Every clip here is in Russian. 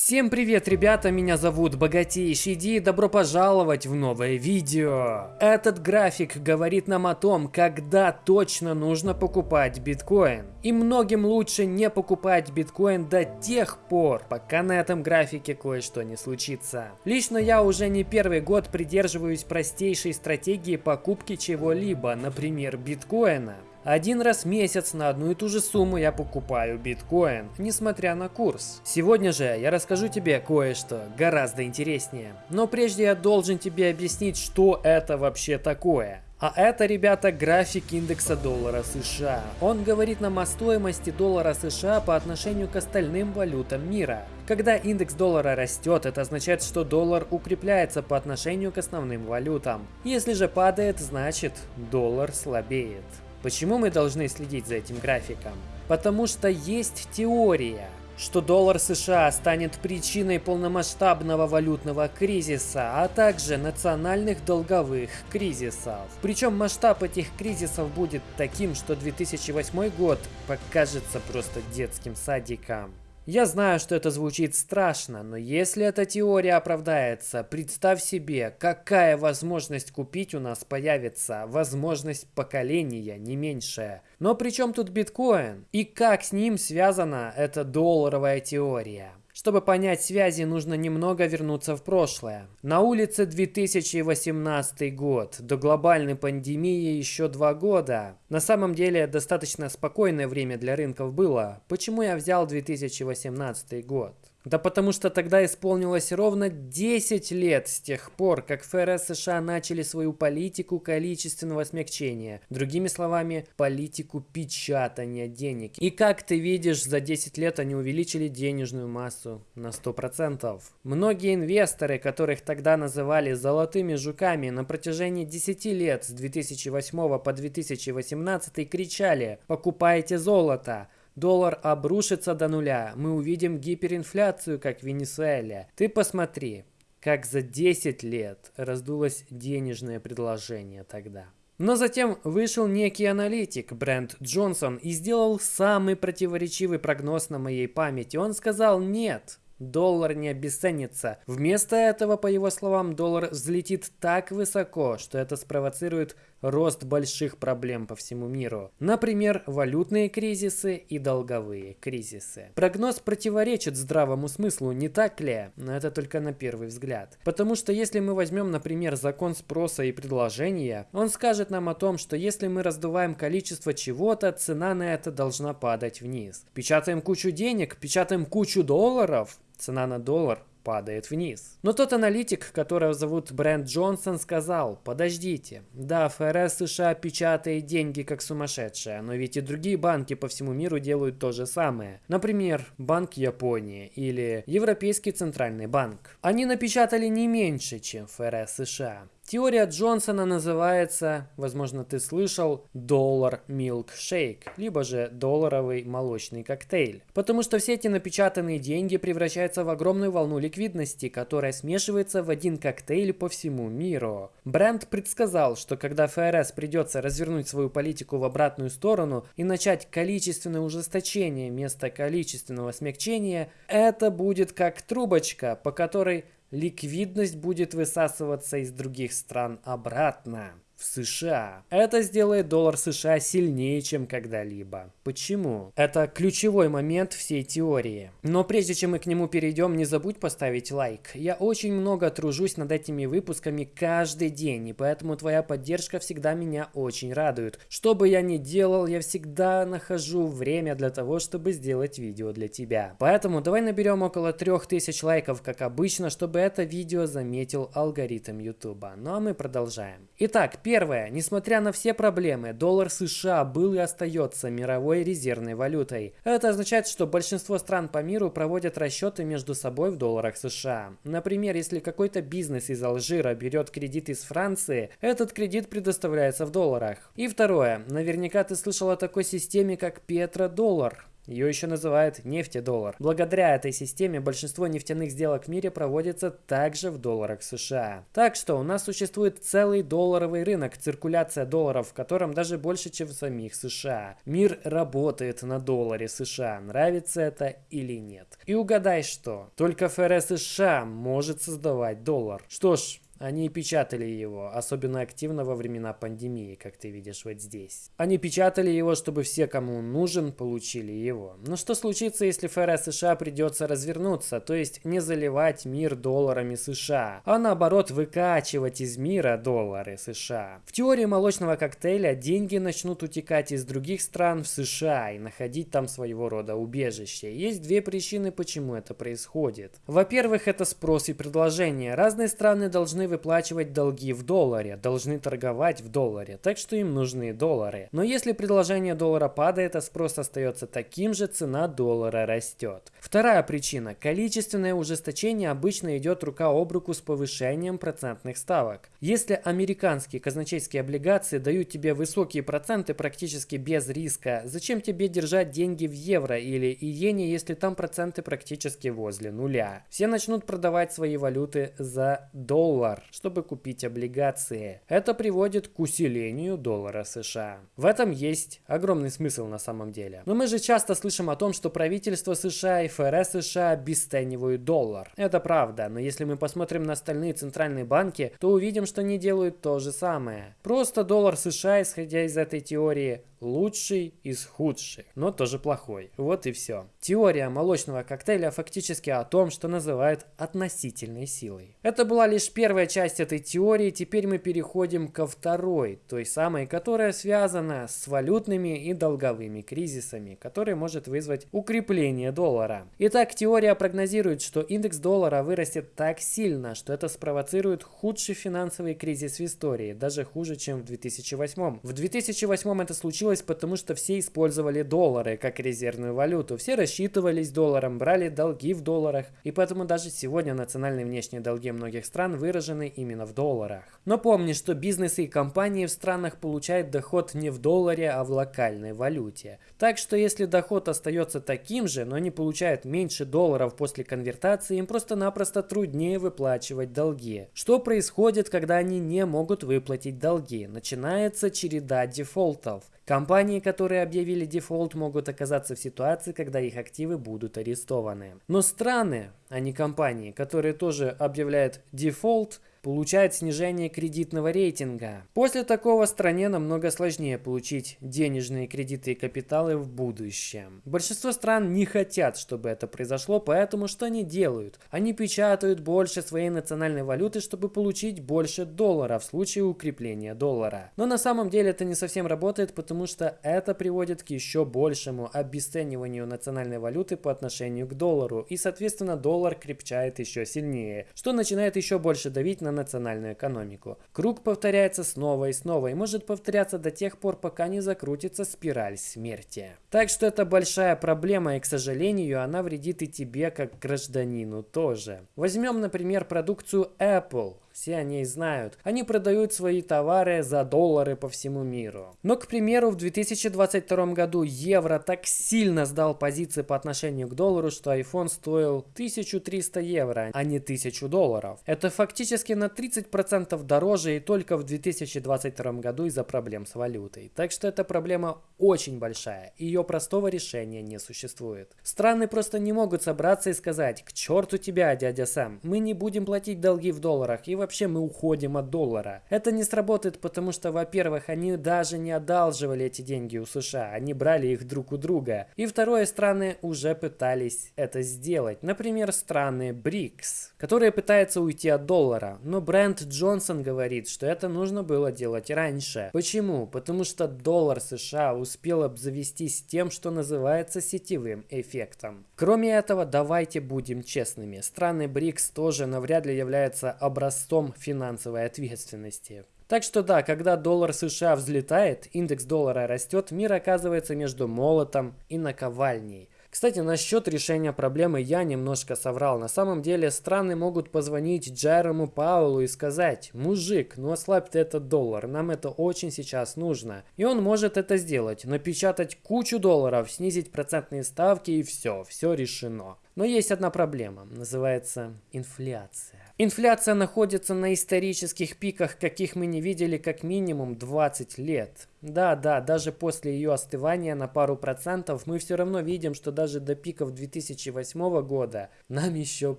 Всем привет, ребята, меня зовут Богатейший Ди и добро пожаловать в новое видео. Этот график говорит нам о том, когда точно нужно покупать биткоин. И многим лучше не покупать биткоин до тех пор, пока на этом графике кое-что не случится. Лично я уже не первый год придерживаюсь простейшей стратегии покупки чего-либо, например биткоина. Один раз в месяц на одну и ту же сумму я покупаю биткоин, несмотря на курс. Сегодня же я расскажу тебе кое-что гораздо интереснее. Но прежде я должен тебе объяснить, что это вообще такое. А это, ребята, график индекса доллара США. Он говорит нам о стоимости доллара США по отношению к остальным валютам мира. Когда индекс доллара растет, это означает, что доллар укрепляется по отношению к основным валютам. Если же падает, значит доллар слабеет. Почему мы должны следить за этим графиком? Потому что есть теория, что доллар США станет причиной полномасштабного валютного кризиса, а также национальных долговых кризисов. Причем масштаб этих кризисов будет таким, что 2008 год покажется просто детским садиком. Я знаю, что это звучит страшно, но если эта теория оправдается, представь себе, какая возможность купить у нас появится, возможность поколения, не меньшая. Но при чем тут биткоин? И как с ним связана эта долларовая теория? Чтобы понять связи, нужно немного вернуться в прошлое. На улице 2018 год. До глобальной пандемии еще два года. На самом деле, достаточно спокойное время для рынков было. Почему я взял 2018 год? Да потому что тогда исполнилось ровно 10 лет с тех пор, как ФРС США начали свою политику количественного смягчения. Другими словами, политику печатания денег. И как ты видишь, за 10 лет они увеличили денежную массу на 100%. Многие инвесторы, которых тогда называли золотыми жуками, на протяжении 10 лет с 2008 по 2018 кричали «Покупайте золото!» Доллар обрушится до нуля. Мы увидим гиперинфляцию, как в Венесуэле. Ты посмотри, как за 10 лет раздулось денежное предложение тогда. Но затем вышел некий аналитик Брент Джонсон и сделал самый противоречивый прогноз на моей памяти. Он сказал «нет». Доллар не обесценится. Вместо этого, по его словам, доллар взлетит так высоко, что это спровоцирует рост больших проблем по всему миру. Например, валютные кризисы и долговые кризисы. Прогноз противоречит здравому смыслу, не так ли? Но это только на первый взгляд. Потому что если мы возьмем, например, закон спроса и предложения, он скажет нам о том, что если мы раздуваем количество чего-то, цена на это должна падать вниз. Печатаем кучу денег, печатаем кучу долларов, цена на доллар падает вниз. Но тот аналитик, которого зовут Брент Джонсон, сказал, подождите, да, ФРС США печатает деньги как сумасшедшая, но ведь и другие банки по всему миру делают то же самое. Например, Банк Японии или Европейский Центральный банк. Они напечатали не меньше, чем ФРС США. Теория Джонсона называется, возможно ты слышал, доллар милкшейк, либо же долларовый молочный коктейль. Потому что все эти напечатанные деньги превращаются в огромную волну ликвидности, которая смешивается в один коктейль по всему миру. Бренд предсказал, что когда ФРС придется развернуть свою политику в обратную сторону и начать количественное ужесточение вместо количественного смягчения, это будет как трубочка, по которой ликвидность будет высасываться из других стран обратно в США. Это сделает доллар США сильнее, чем когда-либо. Почему? Это ключевой момент всей теории. Но прежде чем мы к нему перейдем, не забудь поставить лайк. Я очень много тружусь над этими выпусками каждый день, и поэтому твоя поддержка всегда меня очень радует. Что бы я ни делал, я всегда нахожу время для того, чтобы сделать видео для тебя. Поэтому давай наберем около 3000 лайков, как обычно, чтобы это видео заметил алгоритм YouTube. Ну а мы продолжаем. Итак, Первое. Несмотря на все проблемы, доллар США был и остается мировой резервной валютой. Это означает, что большинство стран по миру проводят расчеты между собой в долларах США. Например, если какой-то бизнес из Алжира берет кредит из Франции, этот кредит предоставляется в долларах. И второе. Наверняка ты слышал о такой системе, как петродоллар. Ее еще называют нефтедоллар. Благодаря этой системе большинство нефтяных сделок в мире проводится также в долларах США. Так что у нас существует целый долларовый рынок, циркуляция долларов, в котором даже больше, чем в самих США. Мир работает на долларе США, нравится это или нет. И угадай что, только ФРС США может создавать доллар. Что ж, они печатали его, особенно активно во времена пандемии, как ты видишь вот здесь. Они печатали его, чтобы все, кому нужен, получили его. Но что случится, если ФРС США придется развернуться, то есть не заливать мир долларами США, а наоборот выкачивать из мира доллары США? В теории молочного коктейля деньги начнут утекать из других стран в США и находить там своего рода убежище. Есть две причины, почему это происходит. Во-первых, это спрос и предложение. Разные страны должны выплачивать долги в долларе, должны торговать в долларе, так что им нужны доллары. Но если предложение доллара падает, а спрос остается таким же, цена доллара растет. Вторая причина. Количественное ужесточение обычно идет рука об руку с повышением процентных ставок. Если американские казначейские облигации дают тебе высокие проценты практически без риска, зачем тебе держать деньги в евро или иене, если там проценты практически возле нуля? Все начнут продавать свои валюты за доллар доллар, чтобы купить облигации. Это приводит к усилению доллара США. В этом есть огромный смысл на самом деле. Но мы же часто слышим о том, что правительство США и ФРС США обесценивают доллар. Это правда, но если мы посмотрим на остальные центральные банки, то увидим, что они делают то же самое. Просто доллар США, исходя из этой теории, лучший из худших, но тоже плохой. Вот и все. Теория молочного коктейля фактически о том, что называют относительной силой. Это была лишь первая часть этой теории, теперь мы переходим ко второй, той самой, которая связана с валютными и долговыми кризисами, которые может вызвать укрепление доллара. Итак, теория прогнозирует, что индекс доллара вырастет так сильно, что это спровоцирует худший финансовый кризис в истории, даже хуже, чем в 2008. В 2008 это случилось случилось потому, что все использовали доллары как резервную валюту. Все рассчитывались долларом, брали долги в долларах. И поэтому даже сегодня национальные внешние долги многих стран выражены именно в долларах. Но помни, что бизнесы и компании в странах получают доход не в долларе, а в локальной валюте. Так что если доход остается таким же, но они получают меньше долларов после конвертации, им просто-напросто труднее выплачивать долги. Что происходит, когда они не могут выплатить долги? Начинается череда дефолтов. Компании, которые объявили дефолт, могут оказаться в ситуации, когда их активы будут арестованы. Но страны, а не компании, которые тоже объявляют дефолт, получает снижение кредитного рейтинга. После такого стране намного сложнее получить денежные кредиты и капиталы в будущем. Большинство стран не хотят, чтобы это произошло, поэтому что они делают? Они печатают больше своей национальной валюты, чтобы получить больше доллара в случае укрепления доллара. Но на самом деле это не совсем работает, потому что это приводит к еще большему обесцениванию национальной валюты по отношению к доллару, и соответственно доллар крепчает еще сильнее, что начинает еще больше давить на национальную экономику. Круг повторяется снова и снова и может повторяться до тех пор, пока не закрутится спираль смерти. Так что это большая проблема и, к сожалению, она вредит и тебе, как гражданину тоже. Возьмем, например, продукцию Apple все о ней знают. Они продают свои товары за доллары по всему миру. Но, к примеру, в 2022 году евро так сильно сдал позиции по отношению к доллару, что iPhone стоил 1300 евро, а не 1000 долларов. Это фактически на 30% дороже и только в 2022 году из-за проблем с валютой. Так что эта проблема очень большая, ее простого решения не существует. Страны просто не могут собраться и сказать, к черту тебя, дядя Сэм, мы не будем платить долги в долларах и вообще вообще мы уходим от доллара. Это не сработает, потому что, во-первых, они даже не одалживали эти деньги у США, они брали их друг у друга. И второе, страны уже пытались это сделать. Например, страны БРИКС, которые пытаются уйти от доллара. Но Брент Джонсон говорит, что это нужно было делать раньше. Почему? Потому что доллар США успел обзавестись тем, что называется сетевым эффектом. Кроме этого, давайте будем честными. Страны БРИКС тоже навряд ли являются образцом финансовой ответственности. Так что да, когда доллар США взлетает, индекс доллара растет, мир оказывается между молотом и наковальней. Кстати, насчет решения проблемы я немножко соврал. На самом деле страны могут позвонить Джерому Паулу и сказать, мужик, ну ослабь ты этот доллар, нам это очень сейчас нужно. И он может это сделать, напечатать кучу долларов, снизить процентные ставки и все, все решено. Но есть одна проблема, называется инфляция. Инфляция находится на исторических пиках, каких мы не видели как минимум 20 лет. Да-да, даже после ее остывания на пару процентов мы все равно видим, что даже до пиков 2008 года нам еще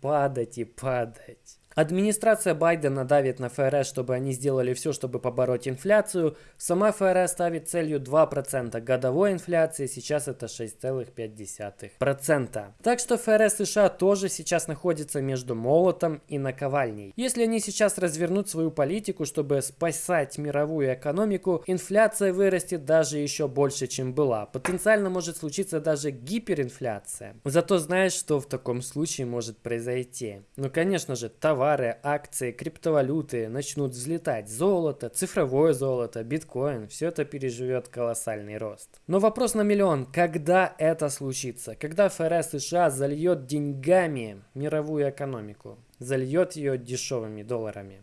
падать и падать. Администрация Байдена давит на ФРС, чтобы они сделали все, чтобы побороть инфляцию. Сама ФРС ставит целью 2% годовой инфляции, сейчас это 6,5%. Так что ФРС США тоже сейчас находится между молотом и наковальней. Если они сейчас развернут свою политику, чтобы спасать мировую экономику, инфляция вырастет даже еще больше, чем была. Потенциально может случиться даже гиперинфляция. Зато знаешь, что в таком случае может произойти? Ну, конечно же, товар товары, акции, криптовалюты начнут взлетать. Золото, цифровое золото, биткоин, все это переживет колоссальный рост. Но вопрос на миллион, когда это случится? Когда ФРС США зальет деньгами мировую экономику? Зальет ее дешевыми долларами?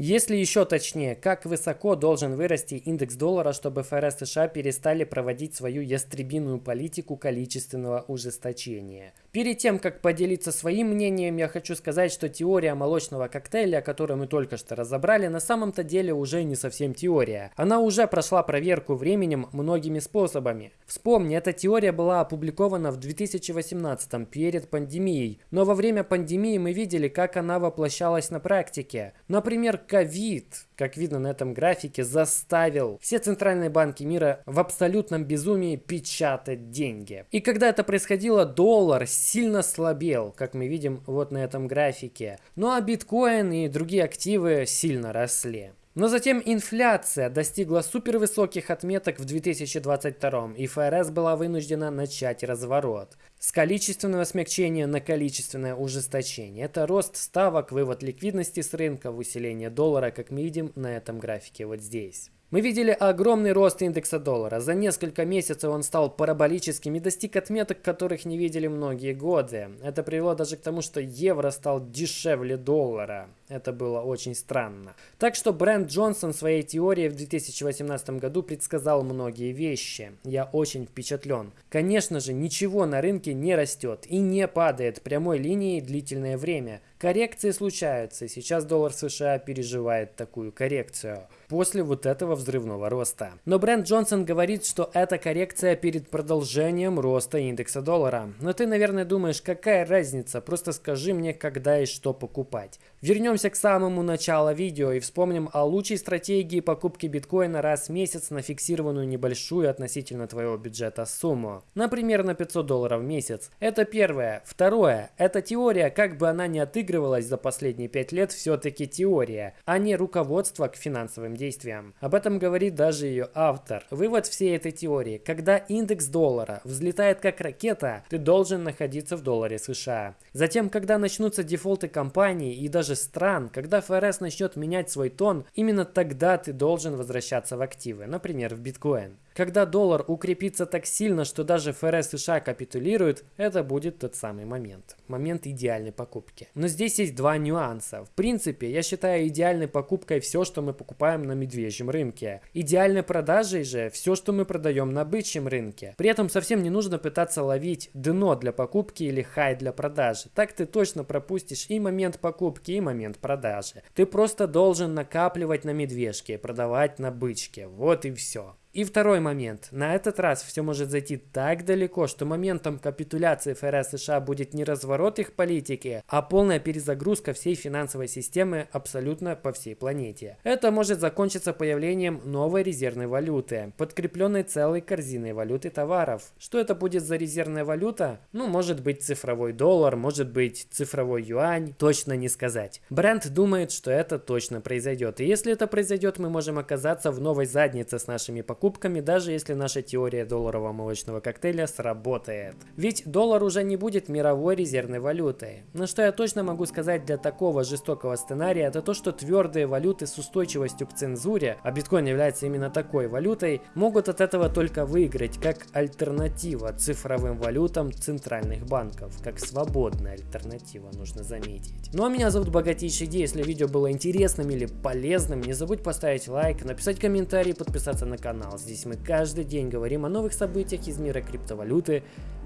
Если еще точнее, как высоко должен вырасти индекс доллара, чтобы ФРС США перестали проводить свою ястребиную политику количественного ужесточения. Перед тем, как поделиться своим мнением, я хочу сказать, что теория молочного коктейля, которую мы только что разобрали, на самом-то деле уже не совсем теория. Она уже прошла проверку временем многими способами. Вспомни, эта теория была опубликована в 2018 перед пандемией, но во время пандемии мы видели, как она воплощалась на практике. Например, ковид, как видно на этом графике, заставил все центральные банки мира в абсолютном безумии печатать деньги. И когда это происходило, доллар сильно слабел, как мы видим вот на этом графике. Ну а биткоин и другие активы сильно росли. Но затем инфляция достигла супервысоких отметок в 2022 и ФРС была вынуждена начать разворот. С количественного смягчения на количественное ужесточение. Это рост ставок, вывод ликвидности с рынка, усиление доллара, как мы видим на этом графике вот здесь. Мы видели огромный рост индекса доллара. За несколько месяцев он стал параболическим и достиг отметок, которых не видели многие годы. Это привело даже к тому, что евро стал дешевле доллара. Это было очень странно. Так что Брэнд Джонсон своей теорией в 2018 году предсказал многие вещи. Я очень впечатлен. Конечно же, ничего на рынке не растет и не падает прямой линией длительное время. Коррекции случаются, сейчас доллар США переживает такую коррекцию после вот этого взрывного роста. Но Брэнд Джонсон говорит, что это коррекция перед продолжением роста индекса доллара. Но ты, наверное, думаешь, какая разница, просто скажи мне, когда и что покупать. Вернемся к самому началу видео и вспомним о лучшей стратегии покупки биткоина раз в месяц на фиксированную небольшую относительно твоего бюджета сумму. Например, на 500 долларов в месяц. Это первое. Второе. Эта теория, как бы она ни отыгрывалась за последние 5 лет, все-таки теория, а не руководство к финансовым действиям. Об этом говорит даже ее автор. Вывод всей этой теории. Когда индекс доллара взлетает как ракета, ты должен находиться в долларе США. Затем, когда начнутся дефолты компаний и даже стран, когда ФРС начнет менять свой тон, именно тогда ты должен возвращаться в активы, например, в биткоин. Когда доллар укрепится так сильно, что даже ФРС США капитулирует, это будет тот самый момент. Момент идеальной покупки. Но здесь есть два нюанса. В принципе, я считаю идеальной покупкой все, что мы покупаем на медвежьем рынке. Идеальной продажей же все, что мы продаем на бычьем рынке. При этом совсем не нужно пытаться ловить дно для покупки или хай для продажи. Так ты точно пропустишь и момент покупки, и момент продажи. Ты просто должен накапливать на медвежке продавать на бычке. Вот и все. И второй момент. На этот раз все может зайти так далеко, что моментом капитуляции ФРС США будет не разворот их политики, а полная перезагрузка всей финансовой системы абсолютно по всей планете. Это может закончиться появлением новой резервной валюты, подкрепленной целой корзиной валюты товаров. Что это будет за резервная валюта? Ну, может быть цифровой доллар, может быть цифровой юань, точно не сказать. Бренд думает, что это точно произойдет. И если это произойдет, мы можем оказаться в новой заднице с нашими покупками покупками, даже если наша теория долларового молочного коктейля сработает. Ведь доллар уже не будет мировой резервной валютой. Но что я точно могу сказать для такого жестокого сценария, это то, что твердые валюты с устойчивостью к цензуре, а биткоин является именно такой валютой, могут от этого только выиграть как альтернатива цифровым валютам центральных банков, как свободная альтернатива, нужно заметить. Ну а меня зовут Богатейший Ди, если видео было интересным или полезным, не забудь поставить лайк, написать комментарий подписаться на канал. Здесь мы каждый день говорим о новых событиях из мира криптовалюты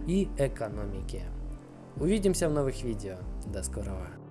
и экономики. Увидимся в новых видео. До скорого.